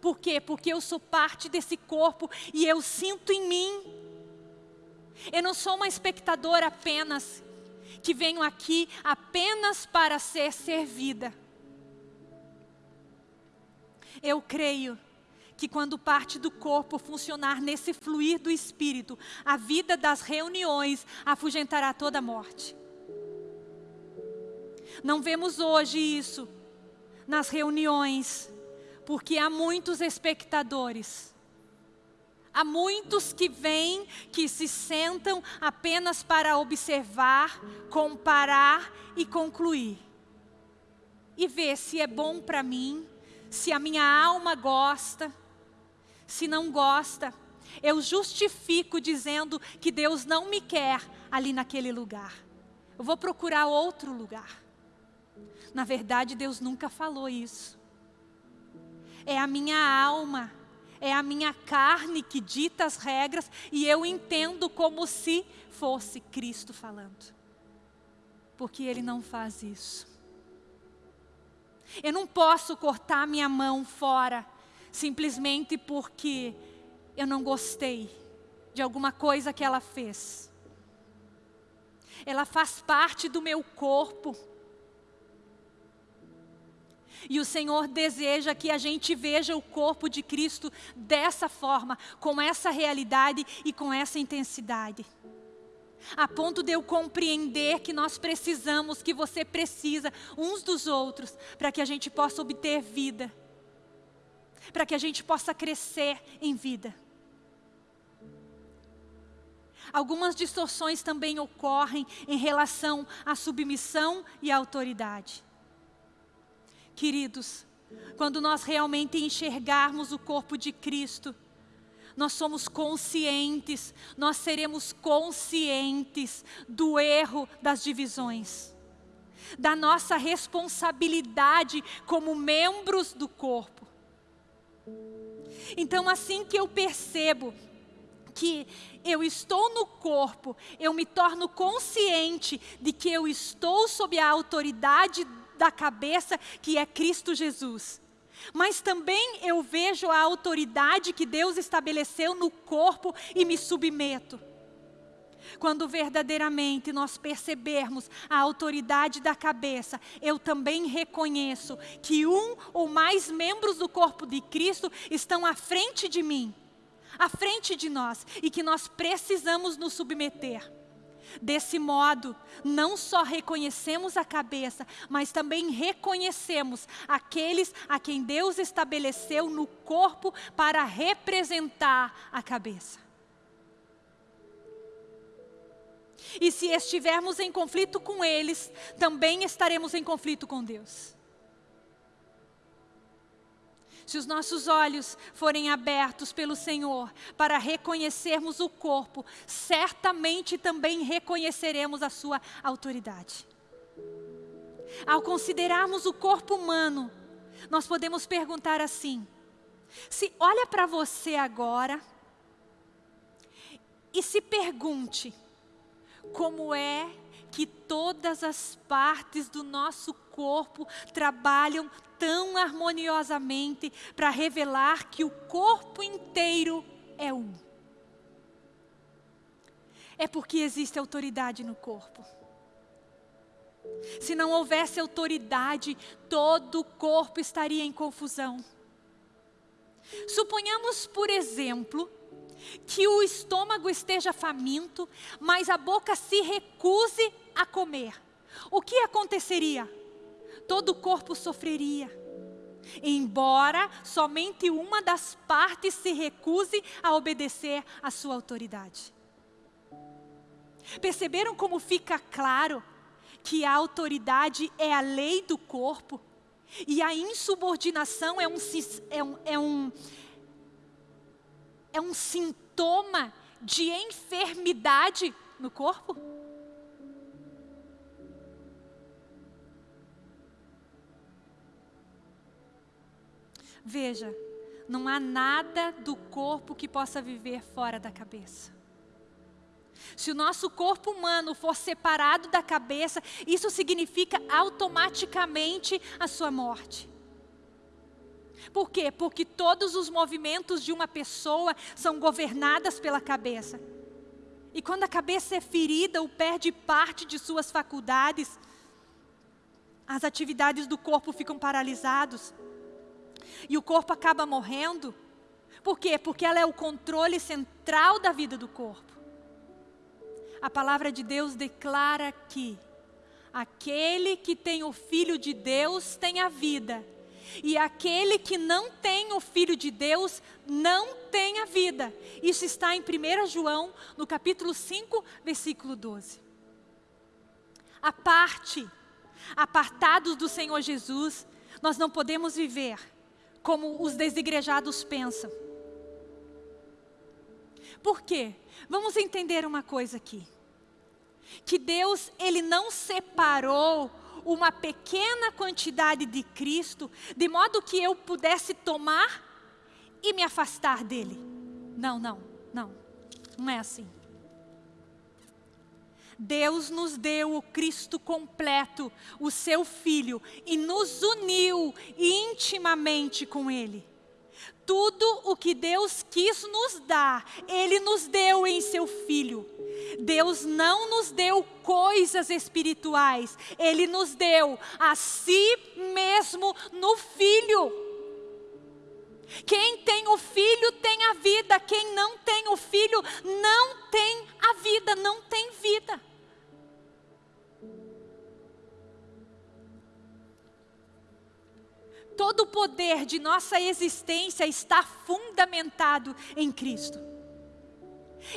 Por quê? Porque eu sou parte desse corpo e eu sinto em mim. Eu não sou uma espectadora apenas, que venho aqui apenas para ser servida. Eu creio que quando parte do corpo funcionar nesse fluir do Espírito, a vida das reuniões afugentará toda a morte. Não vemos hoje isso nas reuniões, porque há muitos espectadores. Há muitos que vêm, que se sentam apenas para observar, comparar e concluir. E ver se é bom para mim, se a minha alma gosta, se não gosta. Eu justifico dizendo que Deus não me quer ali naquele lugar. Eu vou procurar outro lugar. Na verdade, Deus nunca falou isso. É a minha alma, é a minha carne que dita as regras e eu entendo como se fosse Cristo falando. Porque Ele não faz isso. Eu não posso cortar minha mão fora simplesmente porque eu não gostei de alguma coisa que ela fez. Ela faz parte do meu corpo. E o Senhor deseja que a gente veja o corpo de Cristo dessa forma, com essa realidade e com essa intensidade. A ponto de eu compreender que nós precisamos, que você precisa uns dos outros, para que a gente possa obter vida, para que a gente possa crescer em vida. Algumas distorções também ocorrem em relação à submissão e à autoridade. Queridos, quando nós realmente enxergarmos o corpo de Cristo, nós somos conscientes, nós seremos conscientes do erro das divisões, da nossa responsabilidade como membros do corpo. Então, assim que eu percebo que eu estou no corpo, eu me torno consciente de que eu estou sob a autoridade da cabeça que é Cristo Jesus. Mas também eu vejo a autoridade que Deus estabeleceu no corpo e me submeto. Quando verdadeiramente nós percebermos a autoridade da cabeça, eu também reconheço que um ou mais membros do corpo de Cristo estão à frente de mim, à frente de nós, e que nós precisamos nos submeter. Desse modo, não só reconhecemos a cabeça, mas também reconhecemos aqueles a quem Deus estabeleceu no corpo para representar a cabeça. E se estivermos em conflito com eles, também estaremos em conflito com Deus. Se os nossos olhos forem abertos pelo Senhor para reconhecermos o corpo, certamente também reconheceremos a sua autoridade. Ao considerarmos o corpo humano, nós podemos perguntar assim: se olha para você agora e se pergunte, como é que todas as partes do nosso corpo trabalham tão harmoniosamente para revelar que o corpo inteiro é um. É porque existe autoridade no corpo. Se não houvesse autoridade, todo o corpo estaria em confusão. Suponhamos, por exemplo, que o estômago esteja faminto, mas a boca se recuse a comer. O que aconteceria? Todo o corpo sofreria. Embora somente uma das partes se recuse a obedecer à sua autoridade. Perceberam como fica claro que a autoridade é a lei do corpo e a insubordinação é um, é um, é um, é um sintoma de enfermidade no corpo? Veja, não há nada do corpo que possa viver fora da cabeça. Se o nosso corpo humano for separado da cabeça, isso significa automaticamente a sua morte. Por quê? Porque todos os movimentos de uma pessoa são governadas pela cabeça. E quando a cabeça é ferida ou perde parte de suas faculdades, as atividades do corpo ficam paralisadas. E o corpo acaba morrendo. Por quê? Porque ela é o controle central da vida do corpo. A palavra de Deus declara que aquele que tem o Filho de Deus tem a vida, e aquele que não tem o Filho de Deus não tem a vida. Isso está em 1 João, no capítulo 5, versículo 12. A parte, apartados do Senhor Jesus, nós não podemos viver como os desigrejados pensam. Por quê? Vamos entender uma coisa aqui. Que Deus, Ele não separou uma pequena quantidade de Cristo, de modo que eu pudesse tomar e me afastar dele. Não, não, não. Não é assim. Deus nos deu o Cristo completo, o seu Filho, e nos uniu intimamente com Ele. Tudo o que Deus quis nos dar, Ele nos deu em seu Filho. Deus não nos deu coisas espirituais, Ele nos deu a si mesmo no Filho. Quem tem o Filho tem a vida, quem não tem o Filho não tem a vida, não tem vida. Todo o poder de nossa existência está fundamentado em Cristo.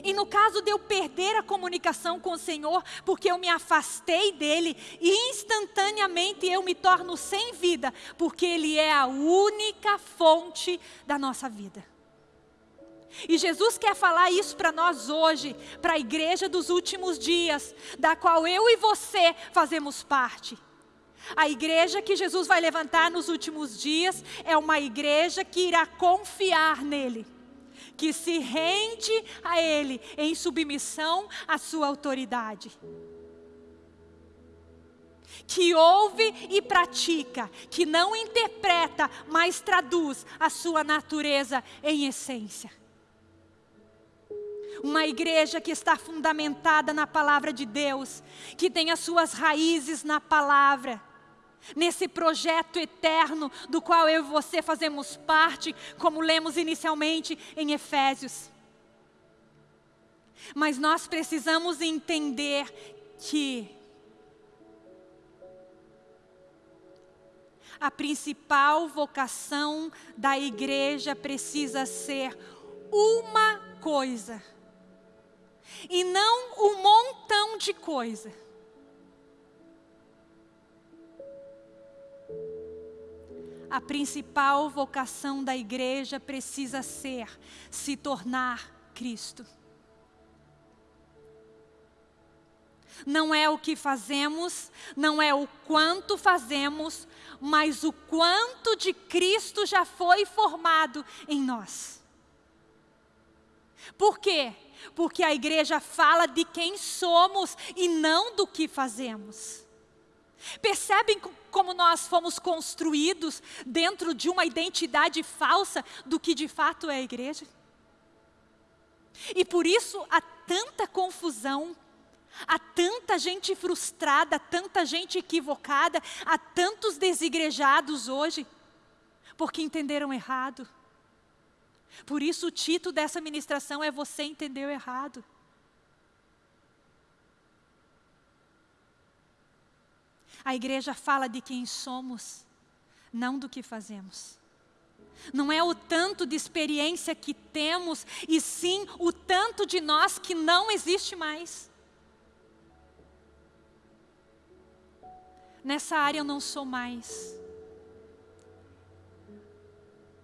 E no caso de eu perder a comunicação com o Senhor, porque eu me afastei dele, instantaneamente eu me torno sem vida, porque Ele é a única fonte da nossa vida. E Jesus quer falar isso para nós hoje, para a igreja dos últimos dias, da qual eu e você fazemos parte. A igreja que Jesus vai levantar nos últimos dias é uma igreja que irá confiar nele que se rende a Ele em submissão à sua autoridade. Que ouve e pratica, que não interpreta, mas traduz a sua natureza em essência. Uma igreja que está fundamentada na palavra de Deus, que tem as suas raízes na palavra nesse projeto eterno do qual eu e você fazemos parte, como lemos inicialmente em Efésios. Mas nós precisamos entender que a principal vocação da igreja precisa ser uma coisa, e não um montão de coisa. A principal vocação da igreja precisa ser se tornar Cristo. Não é o que fazemos, não é o quanto fazemos, mas o quanto de Cristo já foi formado em nós. Por quê? Porque a igreja fala de quem somos e não do que fazemos. Percebem como nós fomos construídos dentro de uma identidade falsa do que de fato é a igreja? E por isso há tanta confusão, há tanta gente frustrada, tanta gente equivocada, há tantos desigrejados hoje, porque entenderam errado. Por isso o título dessa ministração é Você Entendeu Errado. A igreja fala de quem somos, não do que fazemos. Não é o tanto de experiência que temos, e sim o tanto de nós que não existe mais. Nessa área eu não sou mais.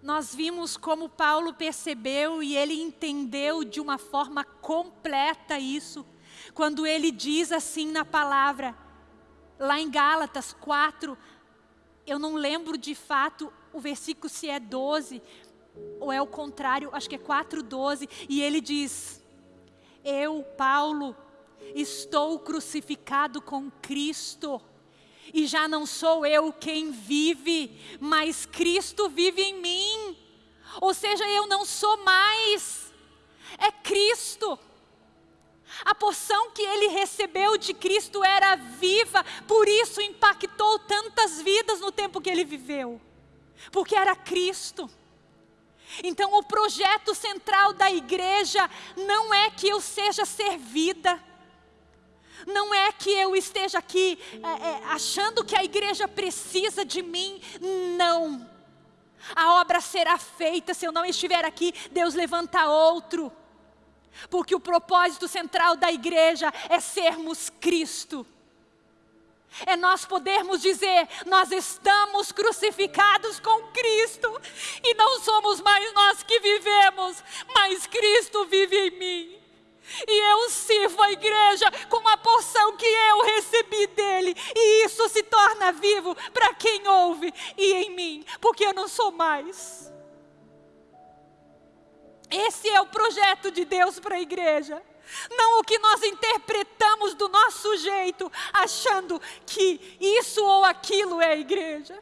Nós vimos como Paulo percebeu e ele entendeu de uma forma completa isso, quando ele diz assim na palavra: lá em Gálatas 4, eu não lembro de fato o versículo se é 12 ou é o contrário, acho que é 4:12, e ele diz: Eu, Paulo, estou crucificado com Cristo. E já não sou eu quem vive, mas Cristo vive em mim. Ou seja, eu não sou mais, é Cristo. A porção que ele recebeu de Cristo era viva, por isso impactou tantas vidas no tempo que ele viveu, porque era Cristo. Então, o projeto central da igreja não é que eu seja servida, não é que eu esteja aqui é, é, achando que a igreja precisa de mim, não. A obra será feita, se eu não estiver aqui, Deus levanta outro. Porque o propósito central da igreja é sermos Cristo. É nós podermos dizer, nós estamos crucificados com Cristo e não somos mais nós que vivemos, mas Cristo vive em mim. E eu sirvo a igreja com a porção que eu recebi dele. E isso se torna vivo para quem ouve e em mim, porque eu não sou mais. Esse é o projeto de Deus para a igreja. Não o que nós interpretamos do nosso jeito, achando que isso ou aquilo é a igreja.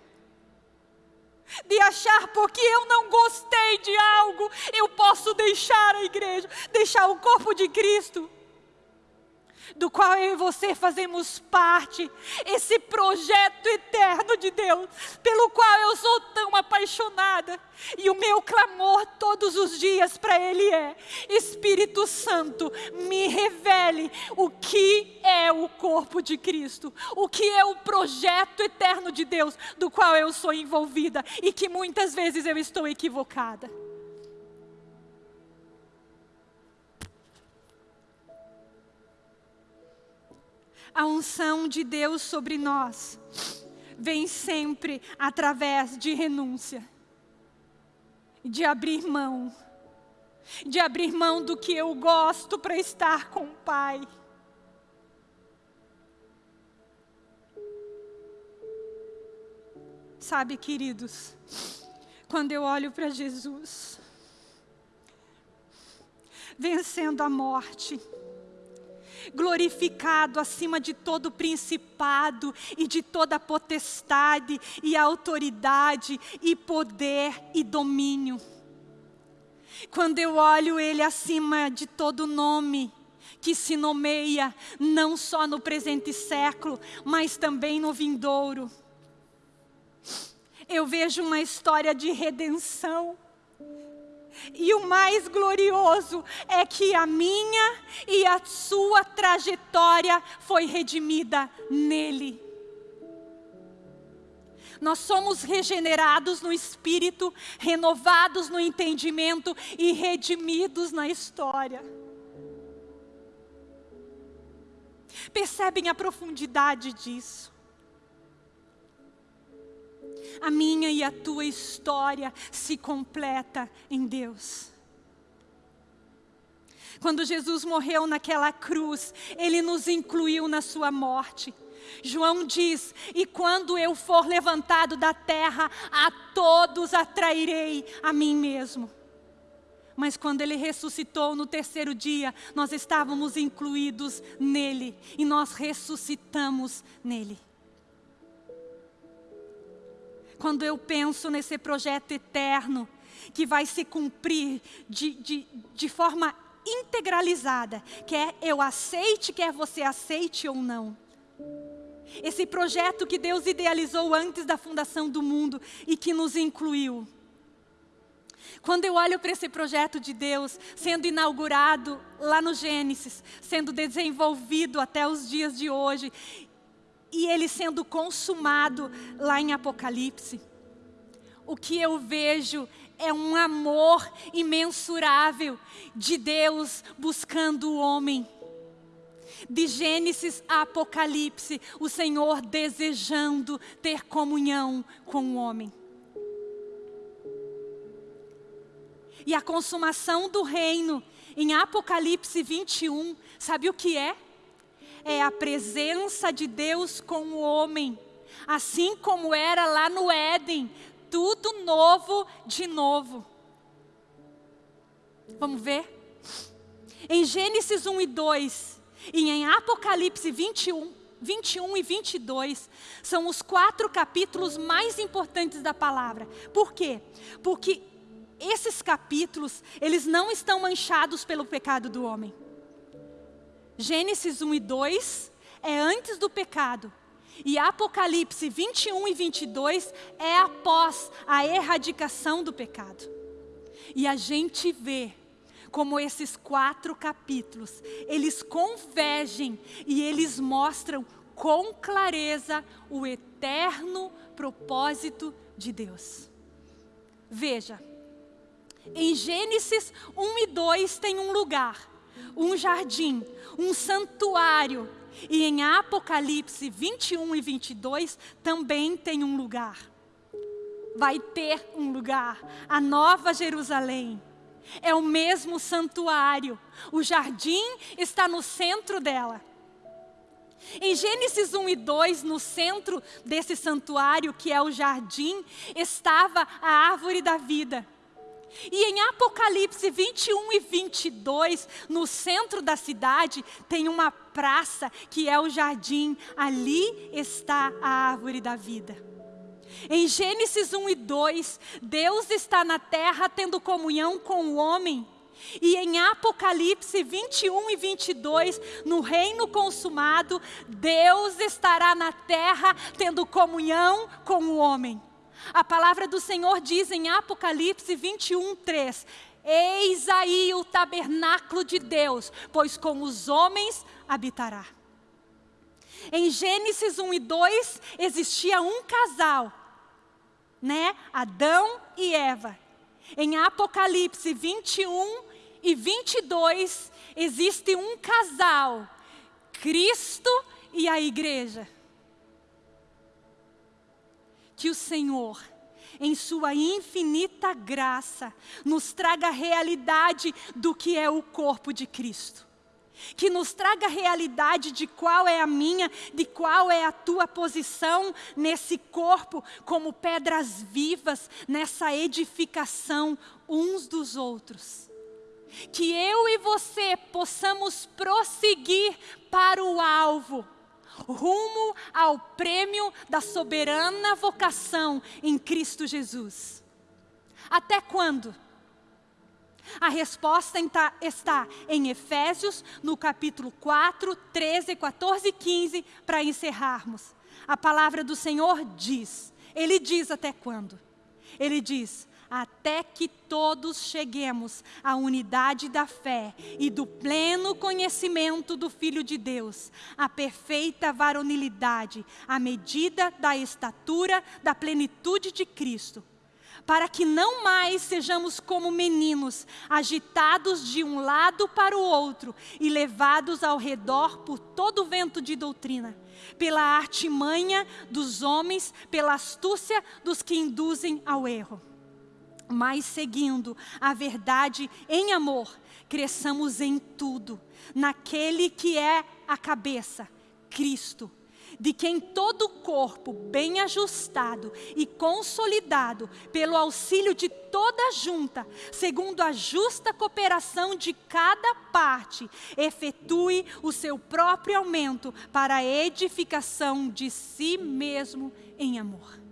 De achar porque eu não gostei de algo, eu posso deixar a igreja, deixar o corpo de Cristo do qual eu e você fazemos parte, esse projeto eterno de Deus, pelo qual eu sou tão apaixonada. E o meu clamor todos os dias para Ele é: Espírito Santo, me revele o que é o corpo de Cristo, o que é o projeto eterno de Deus, do qual eu sou envolvida e que muitas vezes eu estou equivocada. A unção de Deus sobre nós vem sempre através de renúncia, de abrir mão, de abrir mão do que eu gosto para estar com o Pai. Sabe, queridos, quando eu olho para Jesus, vencendo a morte, glorificado acima de todo principado e de toda potestade e autoridade e poder e domínio. Quando eu olho Ele acima de todo nome, que se nomeia não só no presente século, mas também no vindouro. Eu vejo uma história de redenção e o mais glorioso é que a minha e a sua trajetória foi redimida nele. Nós somos regenerados no espírito, renovados no entendimento e redimidos na história. Percebem a profundidade disso? A minha e a tua história se completa em Deus. Quando Jesus morreu naquela cruz, Ele nos incluiu na sua morte. João diz: E quando eu for levantado da terra, a todos atrairei a mim mesmo. Mas quando ele ressuscitou no terceiro dia, nós estávamos incluídos nele e nós ressuscitamos nele quando eu penso nesse projeto eterno que vai se cumprir de, de, de forma integralizada, quer eu aceite, quer você aceite ou não. Esse projeto que Deus idealizou antes da fundação do mundo e que nos incluiu. Quando eu olho para esse projeto de Deus sendo inaugurado lá no Gênesis, sendo desenvolvido até os dias de hoje, e ele sendo consumado lá em Apocalipse. O que eu vejo é um amor imensurável de Deus buscando o homem. De Gênesis a Apocalipse, o Senhor desejando ter comunhão com o homem. E a consumação do reino em Apocalipse 21, sabe o que é? É a presença de Deus com o homem, assim como era lá no Éden, tudo novo de novo. Vamos ver? Em Gênesis 1 e 2 e em Apocalipse 21, 21 e 22 são os quatro capítulos mais importantes da palavra. Por quê? Porque esses capítulos, eles não estão manchados pelo pecado do homem. Gênesis 1 e 2 é antes do pecado. E Apocalipse 21 e 22 é após a erradicação do pecado. E a gente vê como esses quatro capítulos, eles convergem e eles mostram com clareza o eterno propósito de Deus. Veja, em Gênesis 1 e 2 tem um lugar, um jardim, um santuário. E em Apocalipse 21 e 22 também tem um lugar. Vai ter um lugar, a Nova Jerusalém. É o mesmo santuário. O jardim está no centro dela. Em Gênesis 1 e 2, no centro desse santuário, que é o jardim, estava a árvore da vida. E em Apocalipse 21 e 22, no centro da cidade, tem uma praça que é o jardim. Ali está a árvore da vida. Em Gênesis 1 e 2, Deus está na terra tendo comunhão com o homem. E em Apocalipse 21 e 22, no reino consumado, Deus estará na terra tendo comunhão com o homem. A palavra do Senhor diz em Apocalipse 21, 3: Eis aí o tabernáculo de Deus, pois com os homens habitará. Em Gênesis 1 e 2 existia um casal, né? Adão e Eva. Em Apocalipse 21 e 22 existe um casal, Cristo e a igreja que o Senhor, em sua infinita graça, nos traga a realidade do que é o corpo de Cristo. Que nos traga a realidade de qual é a minha, de qual é a tua posição nesse corpo, como pedras vivas, nessa edificação uns dos outros. Que eu e você possamos prosseguir para o alvo rumo ao prêmio da soberana vocação em Cristo Jesus. Até quando? A resposta está em Efésios, no capítulo 4, 13, 14 e 15, para encerrarmos. A palavra do Senhor diz, Ele diz até quando? Ele diz, até que todos cheguemos à unidade da fé e do pleno conhecimento do Filho de Deus, à perfeita varonilidade, à medida da estatura da plenitude de Cristo, para que não mais sejamos como meninos, agitados de um lado para o outro e levados ao redor por todo vento de doutrina, pela artimanha dos homens, pela astúcia dos que induzem ao erro mas seguindo a verdade em amor, cresçamos em tudo, naquele que é a cabeça, Cristo, de quem todo o corpo, bem ajustado e consolidado pelo auxílio de toda junta, segundo a justa cooperação de cada parte, efetue o seu próprio aumento para a edificação de si mesmo em amor.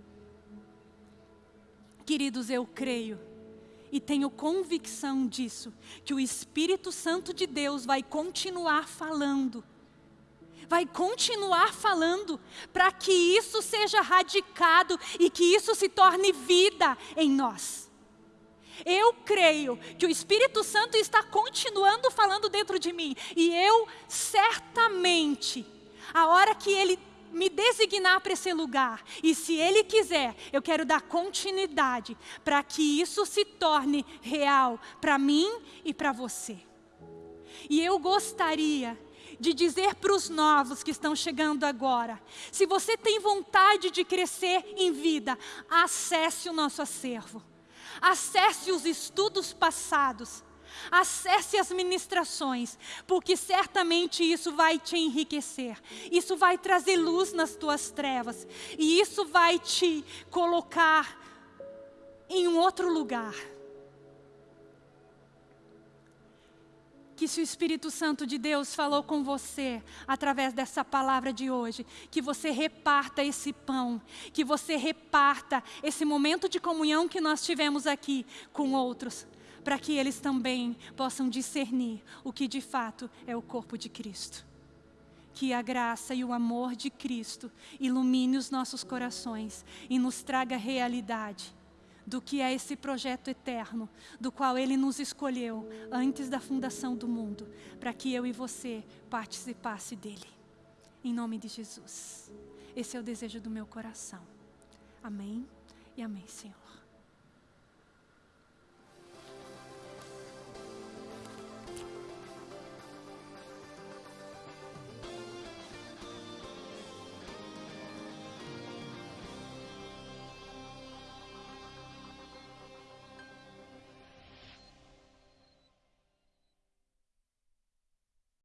Queridos, eu creio e tenho convicção disso, que o Espírito Santo de Deus vai continuar falando, vai continuar falando, para que isso seja radicado e que isso se torne vida em nós. Eu creio que o Espírito Santo está continuando falando dentro de mim, e eu certamente, a hora que Ele me designar para esse lugar. E se Ele quiser, eu quero dar continuidade para que isso se torne real para mim e para você. E eu gostaria de dizer para os novos que estão chegando agora, se você tem vontade de crescer em vida, acesse o nosso acervo. Acesse os estudos passados Acesse as ministrações, porque certamente isso vai te enriquecer. Isso vai trazer luz nas tuas trevas. E isso vai te colocar em um outro lugar. que se o Espírito Santo de Deus falou com você através dessa palavra de hoje, que você reparta esse pão, que você reparta esse momento de comunhão que nós tivemos aqui com outros, para que eles também possam discernir o que de fato é o corpo de Cristo. Que a graça e o amor de Cristo ilumine os nossos corações e nos traga realidade do que é esse projeto eterno, do qual Ele nos escolheu antes da fundação do mundo, para que eu e você participasse dele. Em nome de Jesus. Esse é o desejo do meu coração. Amém e amém, Senhor.